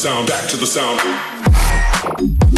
sound, back to the sound.